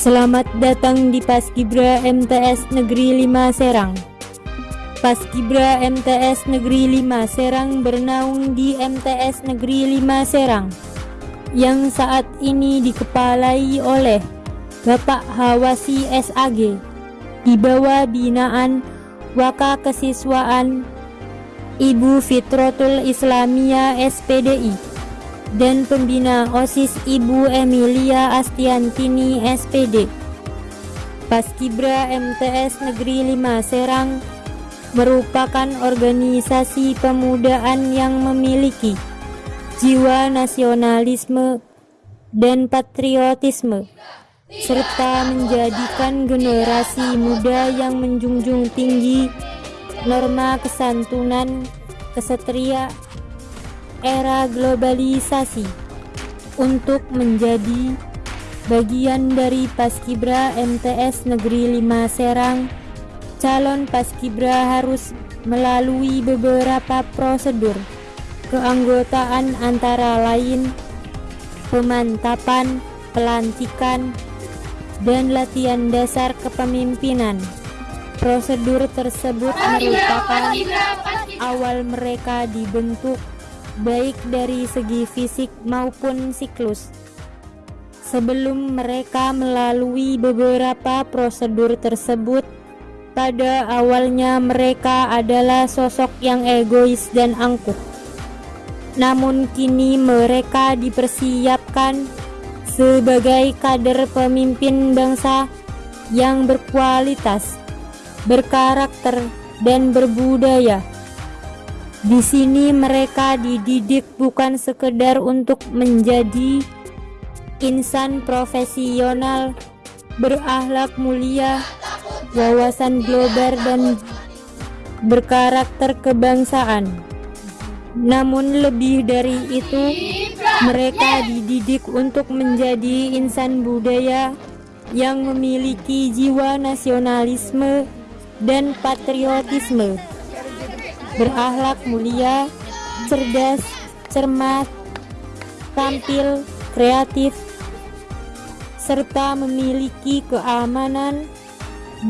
Selamat datang di Paskibra MTS Negeri 5 Serang. Paskibra MTS Negeri 5 Serang bernaung di MTS Negeri 5 Serang yang saat ini dikepalai oleh Bapak Hawasi SAG di bawah binaan Waka Kesiswaan Ibu Fitrotul Islamia SPDI dan pembina OSIS Ibu Emilia Astiantini SPD. Paskibra MTS Negeri 5 Serang merupakan organisasi pemudaan yang memiliki jiwa nasionalisme dan patriotisme serta menjadikan generasi muda yang menjunjung tinggi norma kesantunan, kesatria, era globalisasi untuk menjadi bagian dari Paskibra MTS Negeri 5 Serang calon Paskibra harus melalui beberapa prosedur keanggotaan antara lain pemantapan, pelantikan, dan latihan dasar kepemimpinan. Prosedur tersebut merupakan awal mereka dibentuk baik dari segi fisik maupun siklus. Sebelum mereka melalui beberapa prosedur tersebut, pada awalnya mereka adalah sosok yang egois dan angkuh. Namun kini mereka dipersiapkan sebagai kader pemimpin bangsa yang berkualitas, berkarakter, dan berbudaya. Di sini mereka dididik bukan sekedar untuk menjadi insan profesional, berakhlak mulia, wawasan global dan berkarakter kebangsaan. Namun lebih dari itu, mereka dididik untuk menjadi insan budaya yang memiliki jiwa nasionalisme dan patriotisme berakhlak mulia, cerdas, cermat, tampil, kreatif, serta memiliki keamanan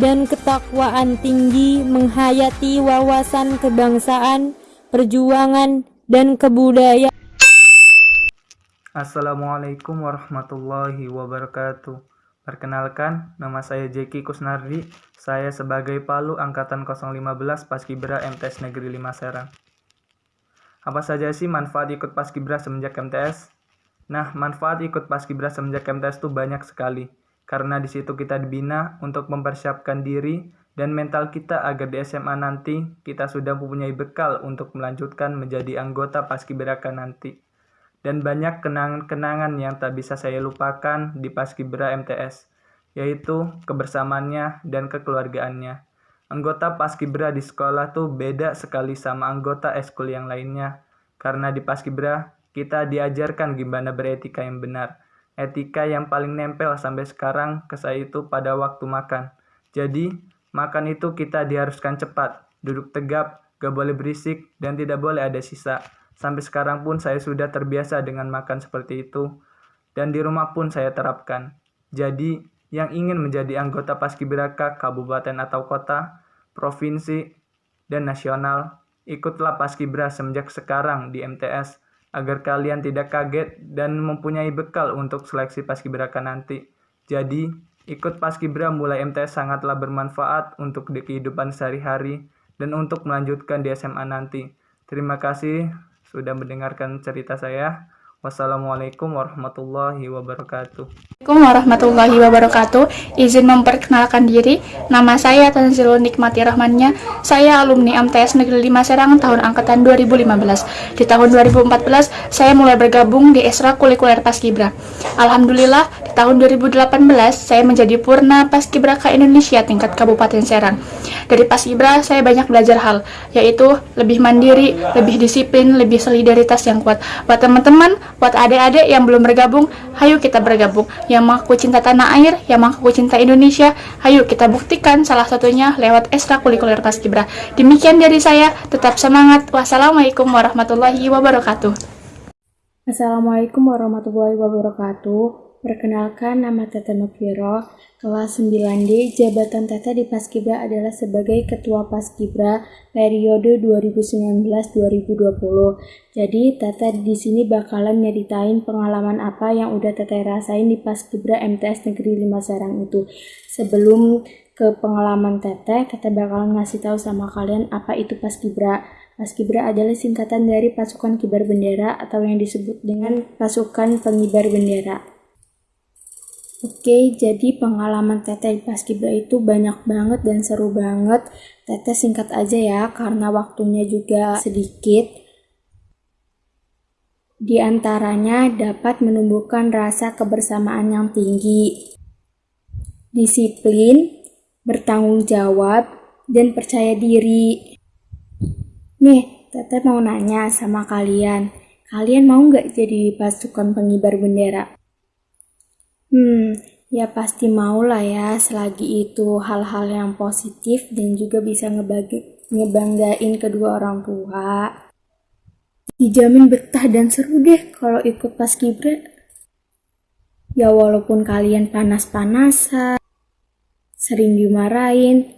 dan ketakwaan tinggi menghayati wawasan kebangsaan, perjuangan, dan kebudayaan. Assalamualaikum warahmatullahi wabarakatuh. Perkenalkan, nama saya Jeki Kusnardi. Saya sebagai Palu Angkatan 015 Paskibra MTS Negeri 5 Serang. Apa saja sih manfaat ikut Paskibra semenjak MTS? Nah, manfaat ikut Paskibra semenjak MTS itu banyak sekali. Karena di situ kita dibina untuk mempersiapkan diri dan mental kita agar di SMA nanti kita sudah mempunyai bekal untuk melanjutkan menjadi anggota Paskibraka nanti dan banyak kenangan-kenangan yang tak bisa saya lupakan di Paskibra MTS, yaitu kebersamaannya dan kekeluargaannya. Anggota Paskibra di sekolah tuh beda sekali sama anggota eskul yang lainnya, karena di Paskibra kita diajarkan gimana beretika yang benar. Etika yang paling nempel sampai sekarang ke saya itu pada waktu makan. Jadi, makan itu kita diharuskan cepat, duduk tegap, gak boleh berisik, dan tidak boleh ada sisa. Sampai sekarang pun saya sudah terbiasa dengan makan seperti itu dan di rumah pun saya terapkan. Jadi, yang ingin menjadi anggota Paskibraka kabupaten atau kota, provinsi, dan nasional, ikutlah Paskibra semenjak sekarang di MTS agar kalian tidak kaget dan mempunyai bekal untuk seleksi Paskibraka nanti. Jadi, ikut Paskibra mulai MTS sangatlah bermanfaat untuk di kehidupan sehari-hari dan untuk melanjutkan di SMA nanti. Terima kasih sudah mendengarkan cerita saya. Wassalamualaikum warahmatullahi wabarakatuh. Assalamualaikum warahmatullahi wabarakatuh. Izin memperkenalkan diri. Nama saya Tanzilul Nikmati Rahmannya. Saya alumni MTS Negeri 5 Serang tahun angkatan 2015. Di tahun 2014, saya mulai bergabung di ekstrakurikuler Paskibra. Alhamdulillah, di tahun 2018, saya menjadi Purna Paskibraka Indonesia tingkat Kabupaten Serang. Dari Paskibra, saya banyak belajar hal, yaitu lebih mandiri, lebih disiplin, lebih solidaritas yang kuat. Buat teman-teman, Buat adik-adik yang belum bergabung, hayu kita bergabung. Yang mengaku cinta tanah air, yang mengaku cinta Indonesia, hayu kita buktikan salah satunya lewat ekstrakurikuler Paskibra. Demikian dari saya, tetap semangat. Wassalamualaikum warahmatullahi wabarakatuh. Assalamualaikum warahmatullahi wabarakatuh. Perkenalkan nama Tete Nukiro. Kelas 9D, jabatan Teteh di Paskibra adalah sebagai Ketua Paskibra periode 2019-2020. Jadi, Teteh di sini bakalan nyeritain pengalaman apa yang udah Teteh rasain di Paskibra MTS Negeri 5 Serang itu. Sebelum ke pengalaman Teteh, Teteh bakalan ngasih tahu sama kalian apa itu Paskibra. Paskibra adalah singkatan dari pasukan kibar bendera atau yang disebut dengan pasukan pengibar bendera. Oke, jadi pengalaman Teteh di Paskibra itu banyak banget dan seru banget. Teteh singkat aja ya, karena waktunya juga sedikit. Di antaranya dapat menumbuhkan rasa kebersamaan yang tinggi, disiplin, bertanggung jawab, dan percaya diri. Nih, Teteh mau nanya sama kalian, kalian mau nggak jadi pasukan pengibar bendera? Hmm, ya pasti mau lah ya selagi itu hal-hal yang positif dan juga bisa ngebagi, ngebanggain kedua orang tua. Dijamin betah dan seru deh kalau ikut pas kibra. Ya walaupun kalian panas-panasan, sering dimarahin,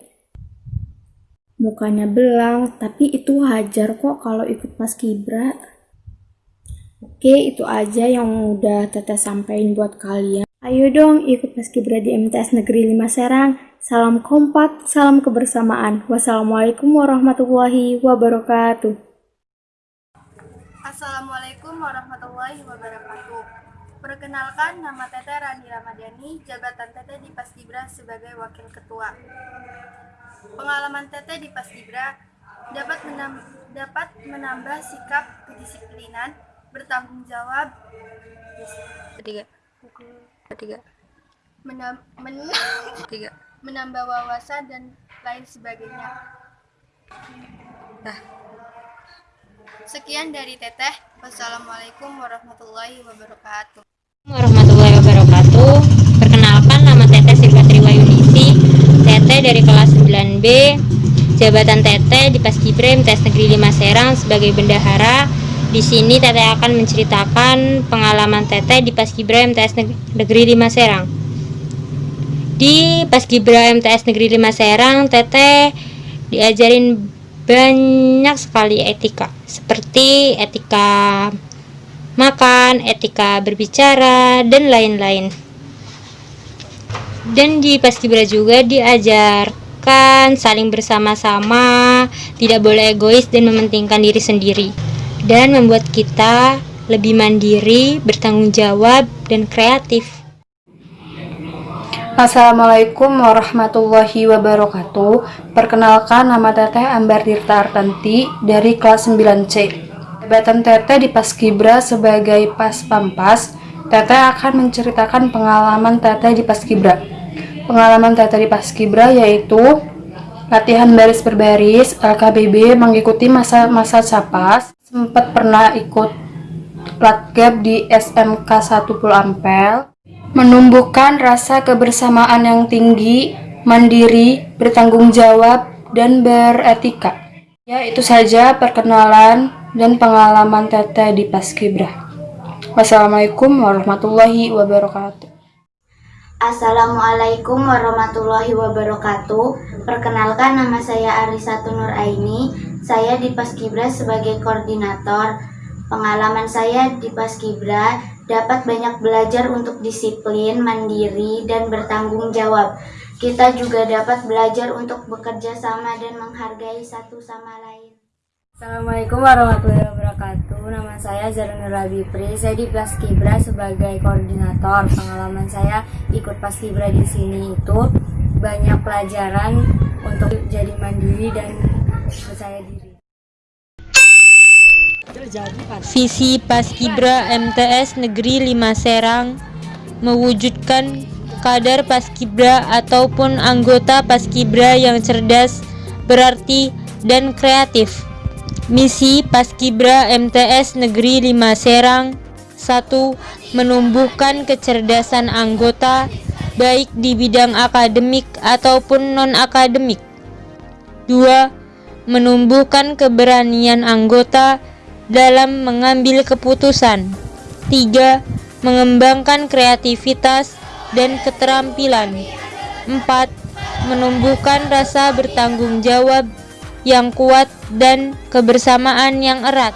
mukanya belang, tapi itu wajar kok kalau ikut pas kibra. Oke, itu aja yang udah Teteh sampaikan buat kalian. Ayo dong ikut paskibra di MTS Negeri 5 Serang. Salam kompak, salam kebersamaan. Wassalamualaikum warahmatullahi wabarakatuh. Assalamualaikum warahmatullahi wabarakatuh. Perkenalkan, nama Teteh Rani Ramadhani, jabatan Teteh di Paskibra sebagai Wakil Ketua. Pengalaman Teteh di Paskibra dapat, menam dapat menambah sikap kedisiplinan, bertanggung jawab, ketiga, ketiga. Menam, men, ketiga. menambah wawasan dan lain sebagainya. Nah. Sekian dari teteh. Wassalamualaikum warahmatullahi wabarakatuh. Warahmatullahi wabarakatuh. Perkenalkan nama teteh Silva Triwayunisi teteh dari kelas 9B jabatan teteh di Paskibra MTS Negeri 5 Serang sebagai bendahara di sini Teteh akan menceritakan pengalaman Teteh di Paskibra MTS Negeri 5 Serang. Di Paskibra MTS Negeri 5 Serang, Teteh diajarin banyak sekali etika, seperti etika makan, etika berbicara, dan lain-lain. Dan di Paskibra juga diajarkan saling bersama-sama, tidak boleh egois dan mementingkan diri sendiri dan membuat kita lebih mandiri, bertanggung jawab, dan kreatif. Assalamualaikum warahmatullahi wabarakatuh. Perkenalkan nama Teteh Ambar Tirta Artanti dari kelas 9C. Jabatan Teteh di Paskibra sebagai Pas Pampas. Teteh akan menceritakan pengalaman Teteh di Paskibra. Pengalaman Teteh di Paskibra yaitu latihan baris berbaris, LKBB mengikuti masa-masa capas, sempat pernah ikut platgab di SMK 1 Ampel, menumbuhkan rasa kebersamaan yang tinggi, mandiri, bertanggung jawab, dan beretika. Ya, itu saja perkenalan dan pengalaman Teteh di Paskibra. Wassalamualaikum warahmatullahi wabarakatuh. Assalamualaikum warahmatullahi wabarakatuh. Perkenalkan nama saya Arisatu Nur Aini. Saya di Paskibra sebagai koordinator. Pengalaman saya di Paskibra dapat banyak belajar untuk disiplin, mandiri, dan bertanggung jawab. Kita juga dapat belajar untuk bekerja sama dan menghargai satu sama lain. Assalamualaikum warahmatullahi wabarakatuh. Nama saya Zarunur Rabipri. Saya di Paskibra sebagai koordinator. Pengalaman saya ikut Paskibra di sini itu banyak pelajaran untuk jadi mandiri dan percaya diri. Visi Paskibra MTS Negeri 5 Serang mewujudkan kadar Paskibra ataupun anggota Paskibra yang cerdas, berarti, dan kreatif. Misi Paskibra MTS Negeri 5 Serang 1. Menumbuhkan kecerdasan anggota baik di bidang akademik ataupun non-akademik 2. Menumbuhkan keberanian anggota dalam mengambil keputusan 3. Mengembangkan kreativitas dan keterampilan Empat, menumbuhkan rasa bertanggung jawab yang kuat dan kebersamaan yang erat.